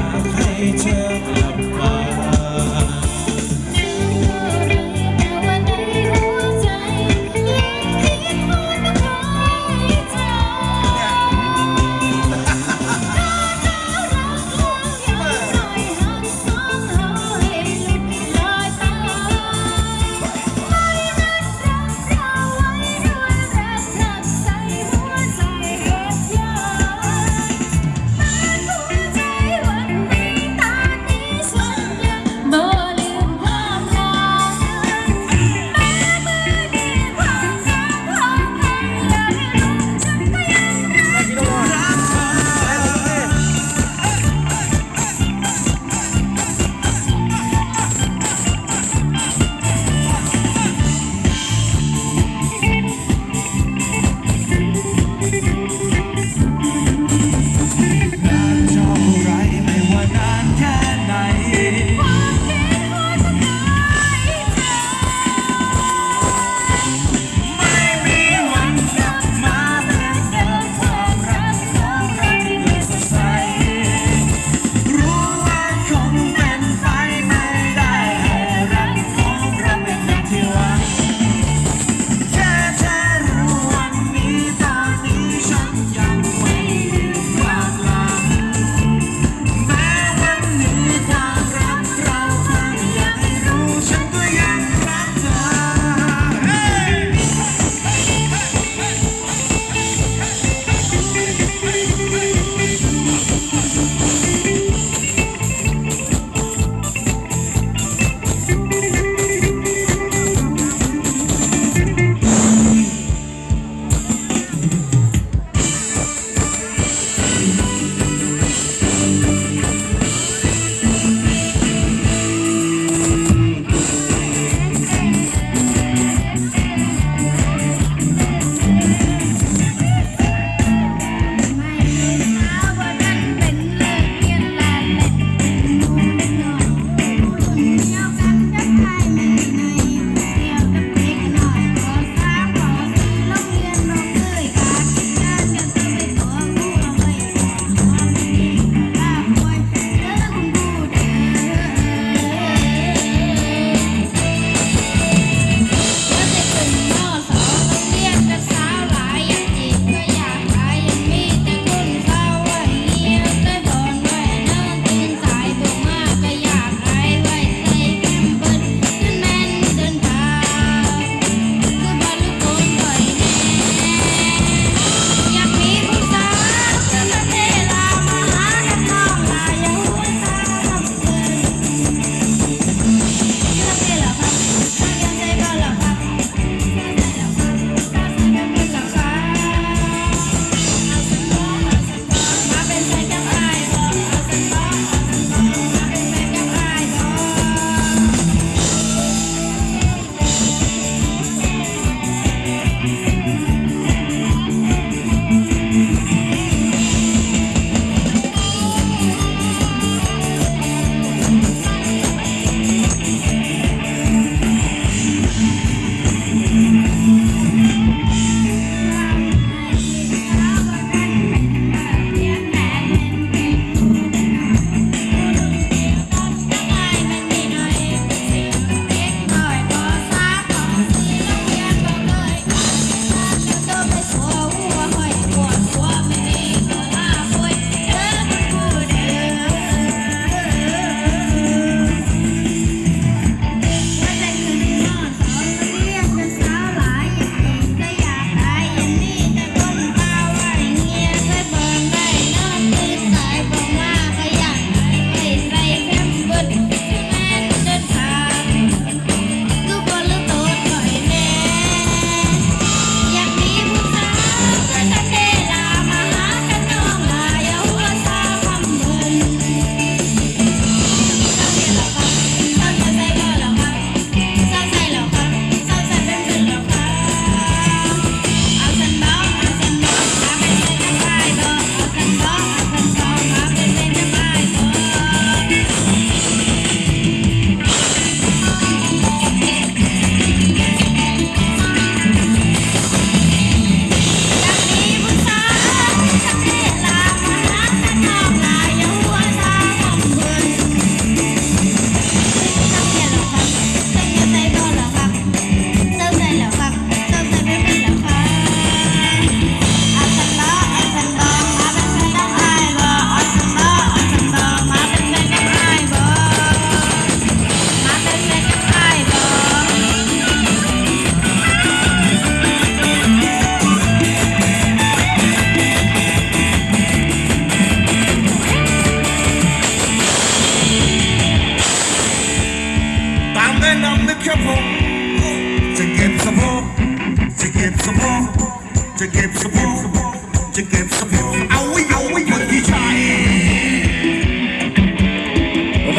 I hate you.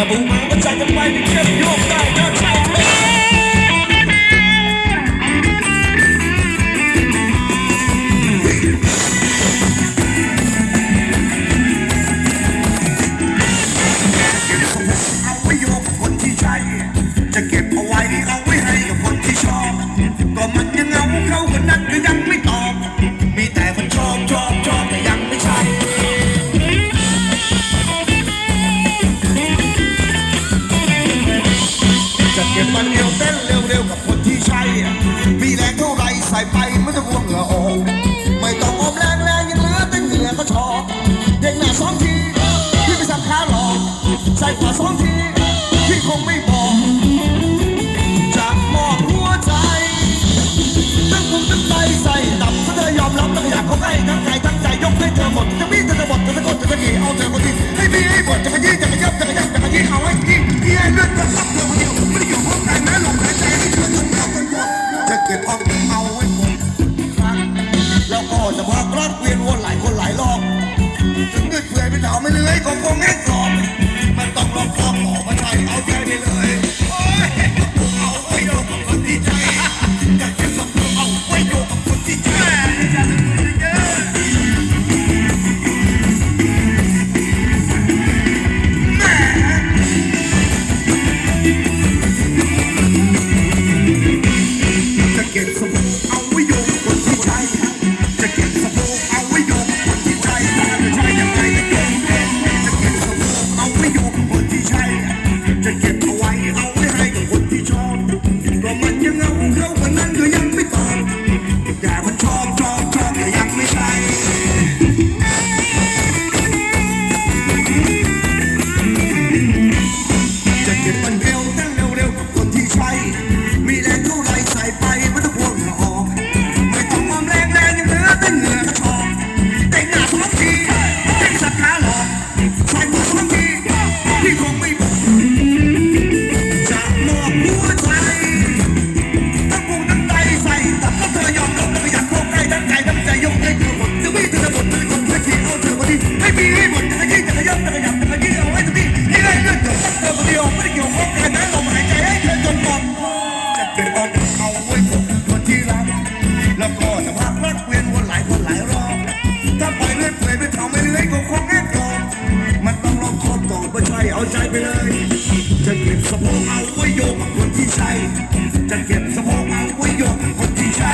trouble, but I can find a cure. You'll find your. the bot, the to the the go to the out of the key, hey, be able to forget ถ้าปล่อยเล่นเผยไปเผาไม่เล่นก็คงแอบกอดมันต้องลองคอบต่อไม่ใช่เอาใจไปเลย จะเก็บสะโพกเอาไว้โยกคนที่ใช่ จะเก็บสะโพกเอาไว้โยกคนที่ใช่